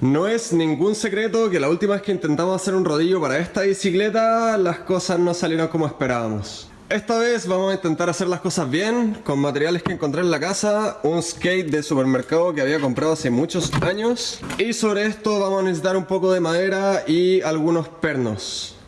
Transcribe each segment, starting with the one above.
No es ningún secreto que la última vez que intentamos hacer un rodillo para esta bicicleta, las cosas no salieron como esperábamos. Esta vez vamos a intentar hacer las cosas bien, con materiales que encontré en la casa, un skate de supermercado que había comprado hace muchos años, y sobre esto vamos a necesitar un poco de madera y algunos pernos.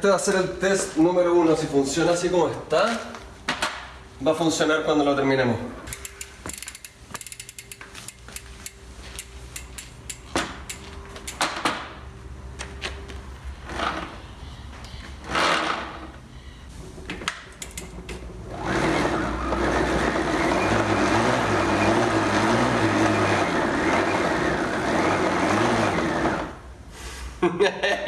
Este va a ser el test número uno. Si funciona así como está, va a funcionar cuando lo terminemos.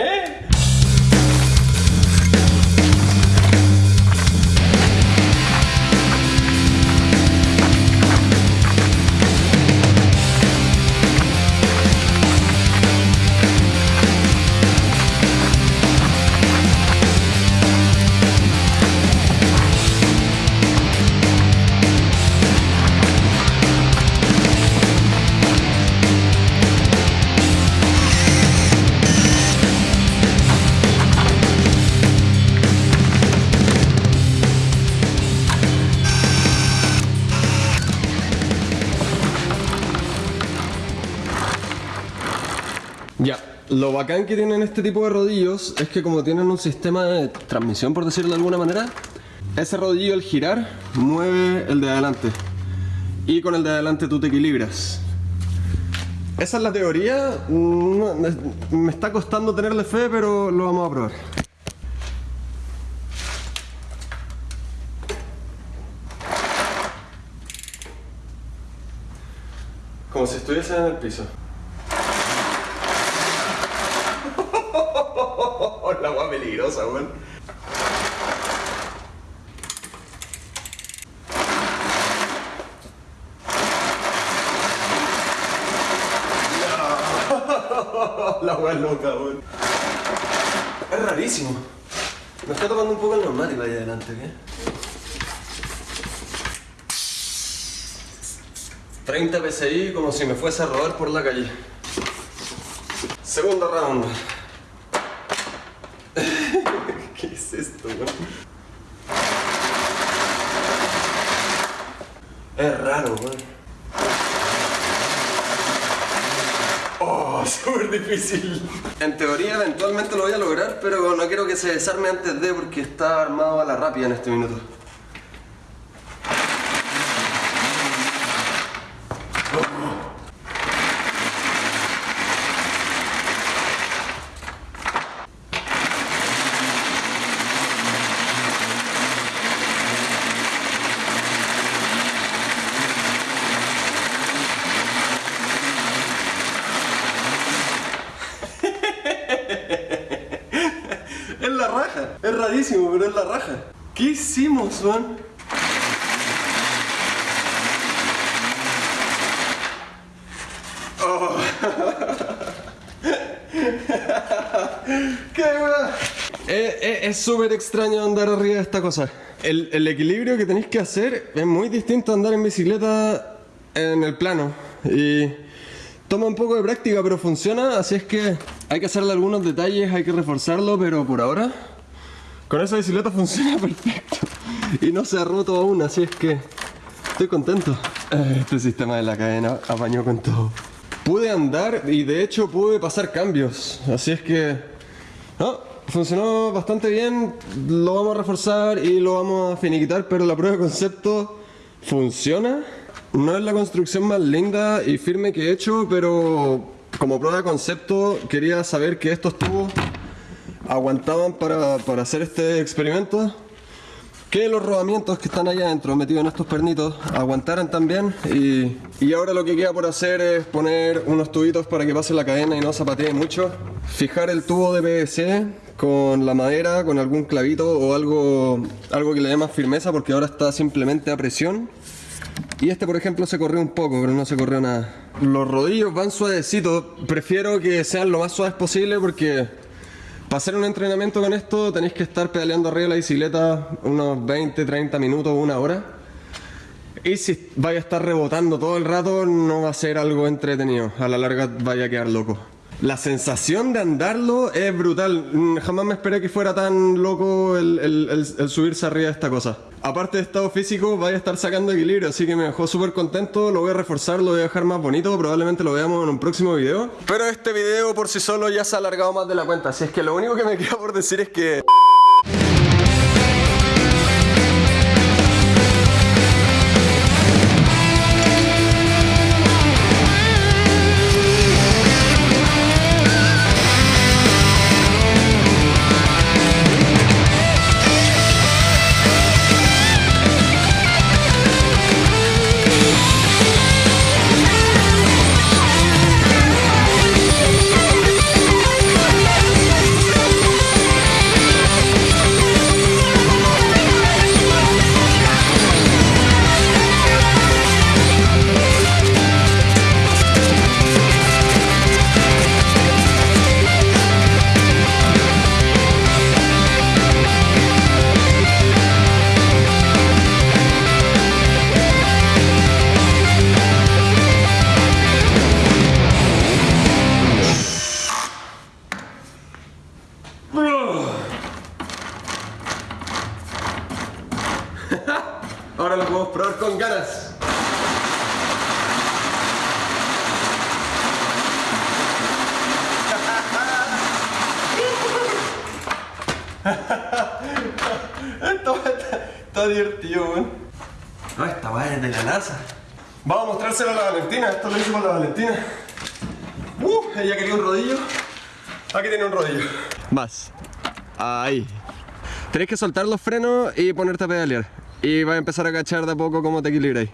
lo bacán que tienen este tipo de rodillos es que como tienen un sistema de transmisión, por decirlo de alguna manera, ese rodillo al girar mueve el de adelante. Y con el de adelante tú te equilibras. Esa es la teoría. Me está costando tenerle fe, pero lo vamos a probar. Como si estuviesen en el piso. la agua peligrosa, weón. La agua loca, weón. Es rarísimo. Me está tocando un poco el neumático ahí adelante, ¿qué? 30 PSI como si me fuese a robar por la calle. Segundo round. es esto, weón? Oh, súper difícil. En teoría eventualmente lo voy a lograr, pero no quiero que se desarme antes de porque está armado a la rápida en este minuto. Es la raja. Es rarísimo, pero es la raja. ¿Qué hicimos, Juan? Oh. ¡Qué! Eh, eh, Es súper extraño andar arriba de esta cosa. El, el equilibrio que tenéis que hacer es muy distinto a andar en bicicleta en el plano. Y toma un poco de práctica, pero funciona, así es que hay que hacerle algunos detalles, hay que reforzarlo, pero por ahora con esa bicicleta funciona perfecto. Y no se ha roto aún, así es que estoy contento. Eh, Este sistema de la cadena apañó con todo. Pude andar y de hecho pude pasar cambios, así es que no, funcionó bastante bien, lo vamos a reforzar y lo vamos a finiquitar, pero la prueba de concepto funciona. No es la construcción más linda y firme que he hecho, pero como prueba de concepto quería saber que estos tubos aguantaban para, para hacer este experimento. Que los rodamientos que están allá adentro metidos en estos pernitos aguantaran también y, y ahora lo que queda por hacer es poner unos tubitos para que pase la cadena y no zapatee mucho. Fijar el tubo de PVC con la madera, con algún clavito o algo, algo que le dé más firmeza porque ahora está simplemente a presión. Y este, por ejemplo, se corrió un poco, pero no se corrió nada. Los rodillos van suavecitos. Prefiero que sean lo más suaves posible porque para hacer un entrenamiento con esto tenéis que estar pedaleando arriba de la bicicleta unos 20, 30 minutos, una hora. Y si vaya a estar rebotando todo el rato, no va a ser algo entretenido. A la larga vaya a quedar loco. La sensación de andarlo es brutal. Jamás me esperé que fuera tan loco el- el subirse arriba de esta cosa. Aparte de estado físico, vaya a estar sacando equilibrio, así que me dejó súper contento. Lo voy a reforzar, lo voy a dejar más bonito. Probablemente lo veamos en un próximo video. Pero este video por sí solo ya se ha alargado más de la cuenta. Así es que lo único que me queda por decir es que. Uh, ella quería un rodillo. Aquí tiene un rodillo. Más. Ahí. Tenés que soltar los frenos y ponerte a pedalear. Y vas a empezar a cachar de a poco cómo te equilibras.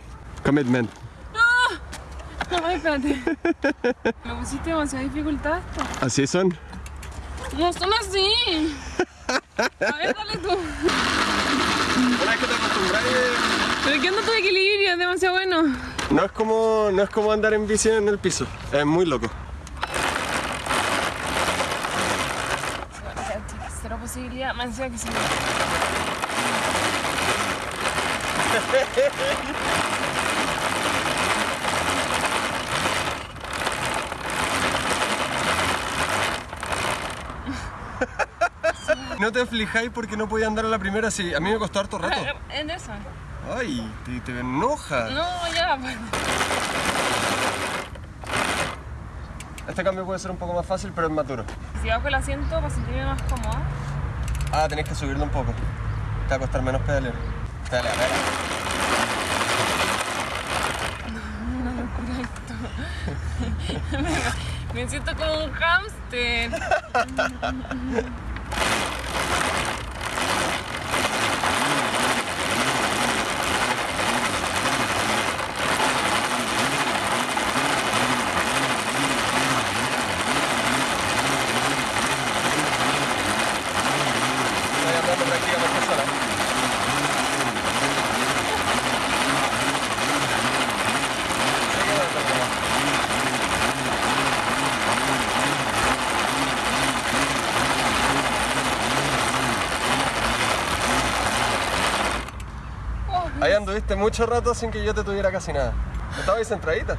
Commitment. No, ay, espérate. Me pusiste demasiada dificultad esto. Así son. No son así. A ver, dale tú. Una vez que te acostumbras, Pero ¿qué onda tu equilibrio? Es demasiado bueno. No es como no es como andar en bici en el piso. Es muy loco. Cero posibilidad. Más encima que se. No te aflijáis porque no podía andar a la primera, sí. A mí me costó harto rato. En. Ay, te, te enoja. No, ya. pues. Este cambio puede ser un poco más fácil, pero es más duro. Si bajo el asiento para sentirme más cómoda. Ah, tenés que subirlo un poco. Te va a costar menos pedalear. Pedalea, pedalea. Me siento como un hámster. Ahí anduviste mucho rato sin que yo te tuviera casi nada. ¿Estabas ahí centradita?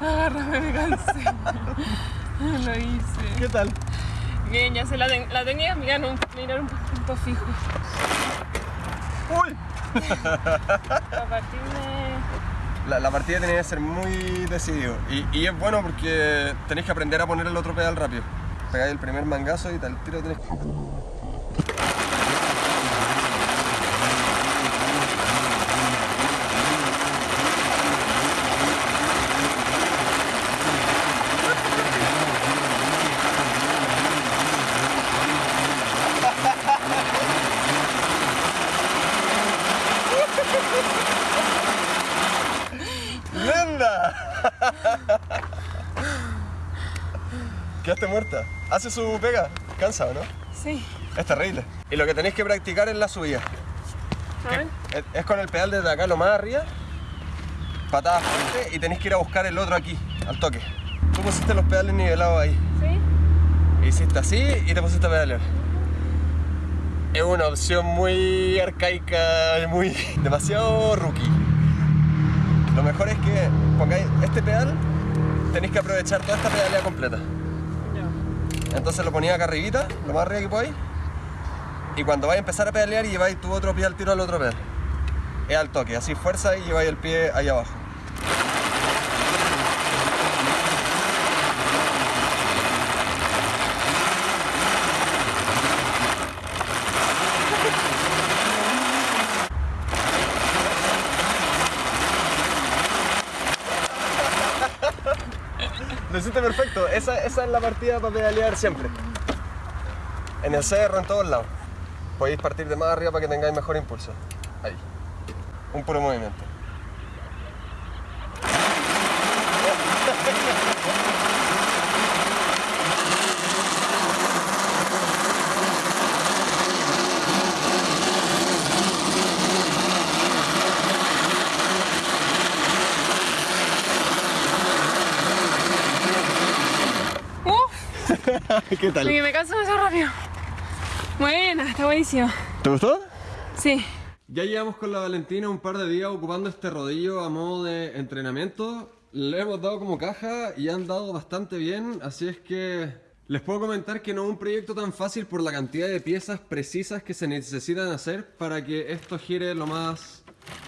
agárrame, me cansé. Lo hice. ¿Qué tal? Bien, ya sé, la, ten- la tenía mirar un, mirar un punto fijo. ¡Uy! A partir de... La, la partida tenía que ser muy decidido. Y, y es bueno porque tenéis que aprender a poner el otro pedal rápido. Pegáis el primer mangazo y tal tiro tenés que... Hace su pega. Cansa, ¿o no? Sí. Es terrible. Y lo que tenéis que practicar es la subida. A ver. Es- Es con el pedal desde acá lo más arriba, patada fuerte y tenéis que ir a buscar el otro aquí, al toque. Tú pusiste los pedales nivelados ahí. ¿Sí? Hiciste así y te pusiste a pedalear. Es una opción muy arcaica, y muy demasiado rookie. Lo mejor es que pongáis este pedal, tenéis que aprovechar toda esta pedalea completa. Entonces lo ponía acá arribita, lo más arriba que podáis. Y cuando vais a empezar a pedalear, lleváis tu otro pie al tiro al otro pedal. Es al toque, así fuerza y lleváis el pie ahí abajo. Lo hiciste perfecto. Esa, esa es la partida para pedalear siempre. En el cerro, en todos lados. Podéis partir de más arriba para que tengáis mejor impulso. Ahí. Un puro movimiento. ¿Qué tal? Oye, me canso demasiado rápido. Buena, está buenísimo. ¿Te gustó? Sí. Ya llevamos con la Valentina un par de días ocupando este rodillo a modo de entrenamiento. Le hemos dado como caja y han dado bastante bien, así es que les puedo comentar que no es un proyecto tan fácil por la cantidad de piezas precisas que se necesitan hacer para que esto gire lo más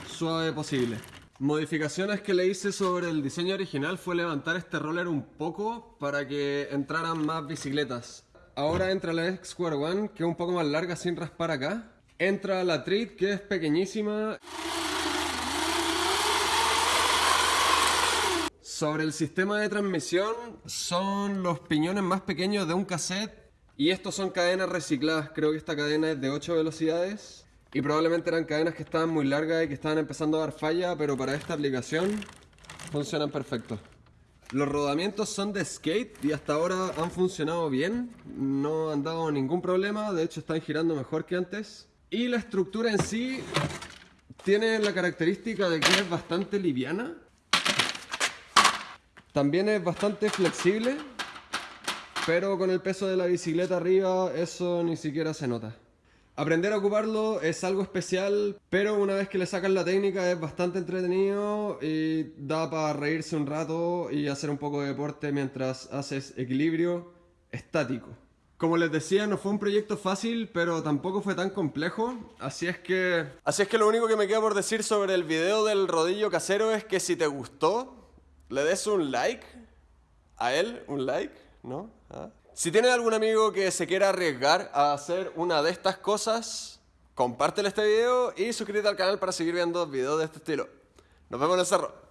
suave posible. Modificaciones que le hice sobre el diseño original fue levantar este roller un poco para que entraran más bicicletas. Ahora entra la X-Square One, que es un poco más larga sin raspar acá. Entra la Treat, que es pequeñísima. Sobre el sistema de transmisión, son los piñones más pequeños de un cassette. Y estos son cadenas recicladas. Creo que esta cadena es de 8 velocidades. Y probablemente eran cadenas que estaban muy largas y que estaban empezando a dar falla, pero para esta aplicación funcionan perfecto. Los rodamientos son de skate y hasta ahora han funcionado bien, no han dado ningún problema, de hecho están girando mejor que antes. Y la estructura en sí tiene la característica de que es bastante liviana. También es bastante flexible, pero con el peso de la bicicleta arriba eso ni siquiera se nota. Aprender a ocuparlo es algo especial, pero una vez que le sacas la técnica es bastante entretenido y da para reírse un rato y hacer un poco de deporte mientras haces equilibrio estático. Como les decía, no fue un proyecto fácil, pero tampoco fue tan complejo, así es que... Así es que lo único que me queda por decir sobre el video del rodillo casero es que si te gustó, le des un like a él, un like, ¿no? ¿Ah? Si tienes algún amigo que se quiera arriesgar a hacer una de estas cosas, compártele este video y suscríbete al canal para seguir viendo videos de este estilo. Nos vemos en el cerro.